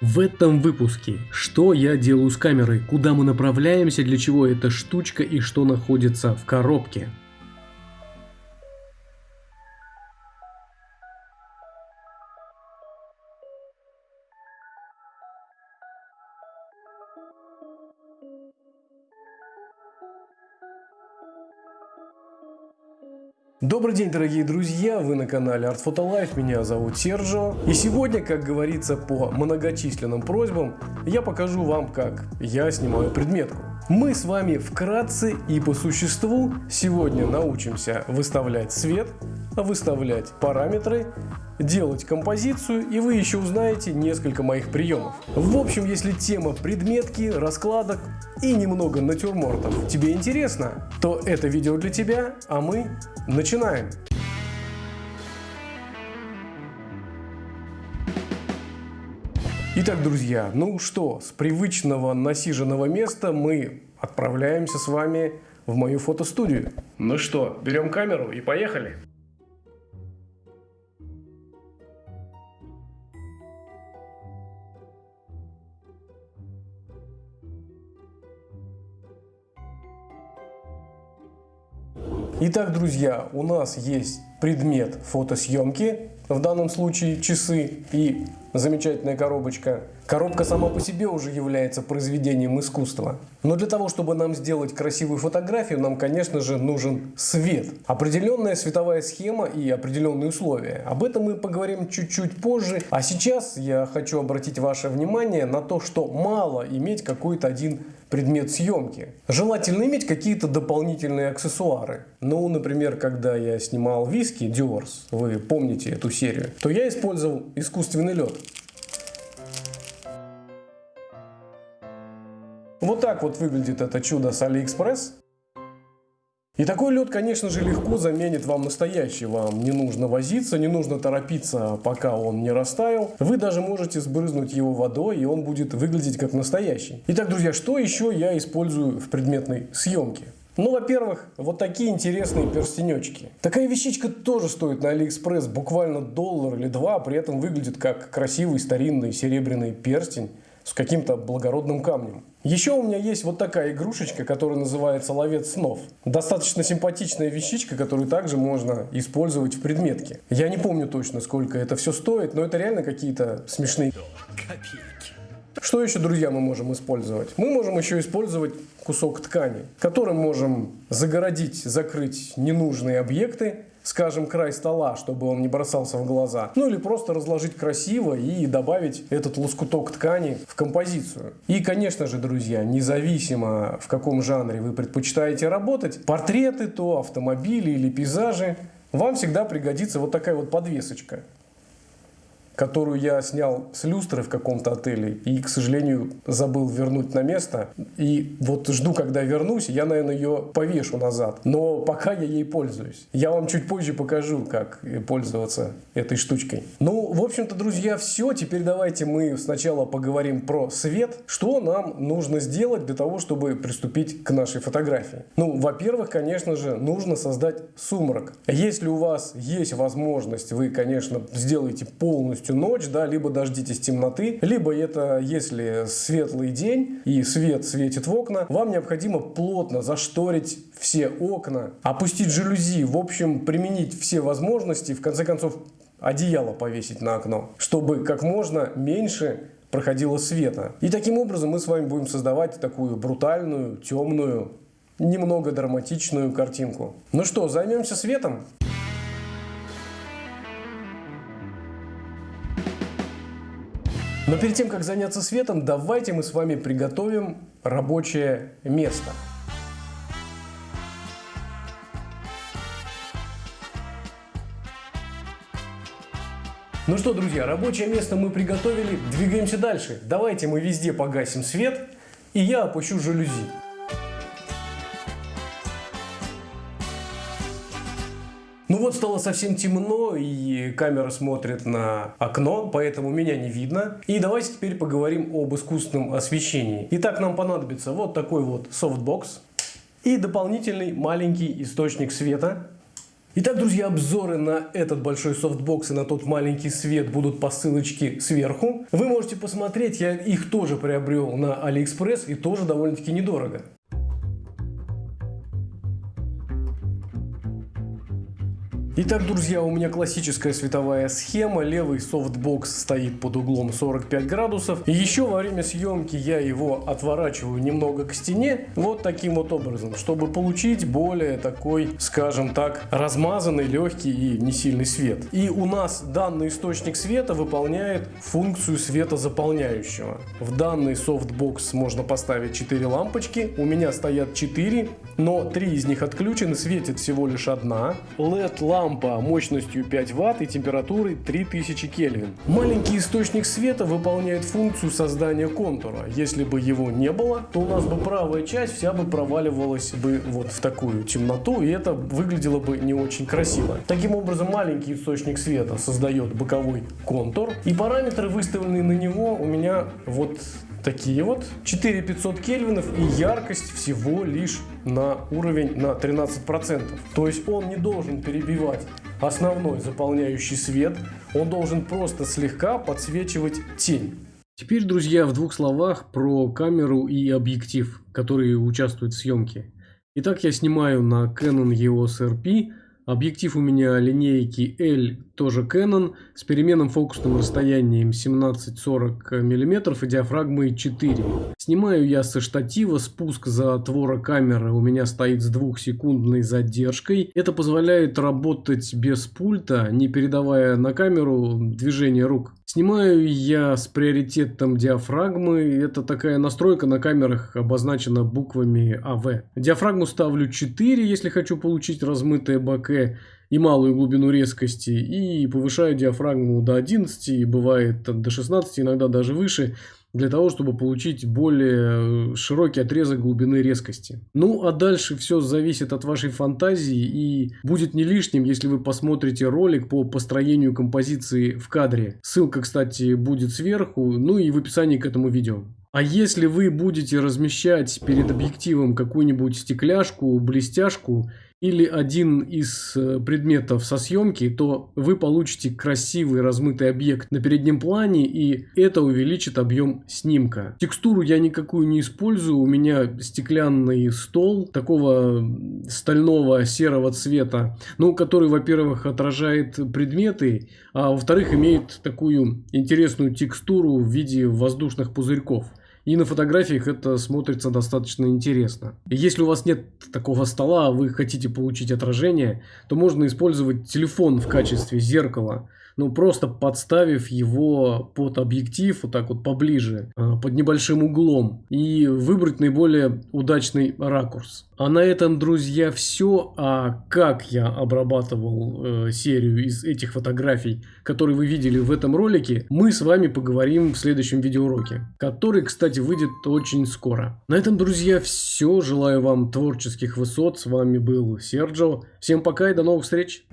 В этом выпуске, что я делаю с камерой, куда мы направляемся, для чего эта штучка и что находится в коробке. Добрый день, дорогие друзья! Вы на канале Art Photo Life, меня зовут Серджо. И сегодня, как говорится, по многочисленным просьбам, я покажу вам, как я снимаю предметку. Мы с вами вкратце и по существу сегодня научимся выставлять свет, выставлять параметры, делать композицию и вы еще узнаете несколько моих приемов. В общем, если тема предметки, раскладок и немного натюрмортов тебе интересно, то это видео для тебя, а мы начинаем. Итак, друзья, ну что, с привычного насиженного места мы отправляемся с вами в мою фотостудию. Ну что, берем камеру и поехали. Итак, друзья, у нас есть предмет фотосъемки, в данном случае часы и замечательная коробочка. Коробка сама по себе уже является произведением искусства. Но для того, чтобы нам сделать красивую фотографию, нам, конечно же, нужен свет. Определенная световая схема и определенные условия. Об этом мы поговорим чуть-чуть позже. А сейчас я хочу обратить ваше внимание на то, что мало иметь какой-то один предмет съемки. Желательно иметь какие-то дополнительные аксессуары. Ну, например, когда я снимал виски Diors, вы помните эту серию, то я использовал искусственный лед. Вот так вот выглядит это чудо с AliExpress. И такой лед, конечно же, легко заменит вам настоящий. Вам не нужно возиться, не нужно торопиться, пока он не растаял. Вы даже можете сбрызнуть его водой, и он будет выглядеть как настоящий. Итак, друзья, что еще я использую в предметной съемке? Ну, во-первых, вот такие интересные перстенечки. Такая вещичка тоже стоит на Алиэкспресс буквально доллар или два, при этом выглядит как красивый старинный серебряный перстень с каким-то благородным камнем. Еще у меня есть вот такая игрушечка, которая называется ловец снов. Достаточно симпатичная вещичка, которую также можно использовать в предметке. Я не помню точно, сколько это все стоит, но это реально какие-то смешные копейки. Что еще, друзья, мы можем использовать? Мы можем еще использовать кусок ткани, которым можем загородить, закрыть ненужные объекты, скажем, край стола, чтобы он не бросался в глаза. Ну или просто разложить красиво и добавить этот лоскуток ткани в композицию. И, конечно же, друзья, независимо в каком жанре вы предпочитаете работать, портреты то, автомобили или пейзажи, вам всегда пригодится вот такая вот подвесочка которую я снял с люстры в каком-то отеле и, к сожалению, забыл вернуть на место. И вот жду, когда вернусь, я, наверное, ее повешу назад. Но пока я ей пользуюсь. Я вам чуть позже покажу, как пользоваться этой штучкой. Ну, в общем-то, друзья, все. Теперь давайте мы сначала поговорим про свет. Что нам нужно сделать для того, чтобы приступить к нашей фотографии? Ну, во-первых, конечно же, нужно создать сумрак. Если у вас есть возможность, вы, конечно, сделаете полностью полностью ночь, да, либо дождитесь темноты, либо это, если светлый день и свет светит в окна, вам необходимо плотно зашторить все окна, опустить жалюзи, в общем, применить все возможности, в конце концов, одеяло повесить на окно, чтобы как можно меньше проходило света. И таким образом мы с вами будем создавать такую брутальную, темную, немного драматичную картинку. Ну что, займемся светом? Но перед тем, как заняться светом, давайте мы с вами приготовим рабочее место. Ну что, друзья, рабочее место мы приготовили, двигаемся дальше. Давайте мы везде погасим свет, и я опущу жалюзи. Ну вот стало совсем темно, и камера смотрит на окно, поэтому меня не видно. И давайте теперь поговорим об искусственном освещении. Итак, нам понадобится вот такой вот софтбокс и дополнительный маленький источник света. Итак, друзья, обзоры на этот большой софтбокс и на тот маленький свет будут по ссылочке сверху. Вы можете посмотреть, я их тоже приобрел на Алиэкспресс и тоже довольно-таки недорого. Итак, друзья, у меня классическая световая схема. Левый софтбокс стоит под углом 45 градусов. И еще во время съемки я его отворачиваю немного к стене. Вот таким вот образом, чтобы получить более такой, скажем так, размазанный, легкий и не сильный свет. И у нас данный источник света выполняет функцию светозаполняющего. В данный софтбокс можно поставить 4 лампочки. У меня стоят 4, но 3 из них отключены, светит всего лишь одна. LED-лампа лампа мощностью 5 Вт и температурой 3000 Кельвин. Маленький источник света выполняет функцию создания контура. Если бы его не было, то у нас бы правая часть вся бы проваливалась бы вот в такую темноту, и это выглядело бы не очень красиво. Таким образом, маленький источник света создает боковой контур, и параметры, выставленные на него, у меня вот такие вот 4500 кельвинов и яркость всего лишь на уровень на 13%. То есть он не должен перебивать основной заполняющий свет, он должен просто слегка подсвечивать тень. Теперь, друзья, в двух словах про камеру и объектив, которые участвуют в съемке. Итак, я снимаю на Canon EOS RP Объектив у меня линейки L, тоже Canon, с переменным фокусным расстоянием 17-40 мм и диафрагмой 4. Снимаю я со штатива, спуск затвора камеры у меня стоит с двухсекундной задержкой. Это позволяет работать без пульта, не передавая на камеру движение рук. Снимаю я с приоритетом диафрагмы. Это такая настройка на камерах обозначена буквами АВ. Диафрагму ставлю 4, если хочу получить размытое боке и малую глубину резкости. И повышаю диафрагму до 11, и бывает до 16, иногда даже выше для того, чтобы получить более э, широкий отрезок глубины резкости. Ну, а дальше все зависит от вашей фантазии и будет не лишним, если вы посмотрите ролик по построению композиции в кадре. Ссылка, кстати, будет сверху, ну и в описании к этому видео. А если вы будете размещать перед объективом какую-нибудь стекляшку, блестяшку или один из э, предметов со съемки, то вы получите красивый размытый объект на переднем плане и это увеличит объем снимка. Текстуру я никакую не использую, у меня стеклянный стол такого стального серого цвета, ну, который, во-первых, отражает предметы, а во-вторых, имеет такую интересную текстуру в виде воздушных пузырьков. И на фотографиях это смотрится достаточно интересно. Если у вас нет такого стола, а вы хотите получить отражение, то можно использовать телефон в качестве зеркала ну просто подставив его под объектив, вот так вот поближе, а, под небольшим углом и выбрать наиболее удачный ракурс. А на этом, друзья, все. А как я обрабатывал э, серию из этих фотографий, которые вы видели в этом ролике, мы с вами поговорим в следующем видеоуроке, который, кстати, выйдет очень скоро. На этом, друзья, все. Желаю вам творческих высот. С вами был Серджо. Всем пока и до новых встреч.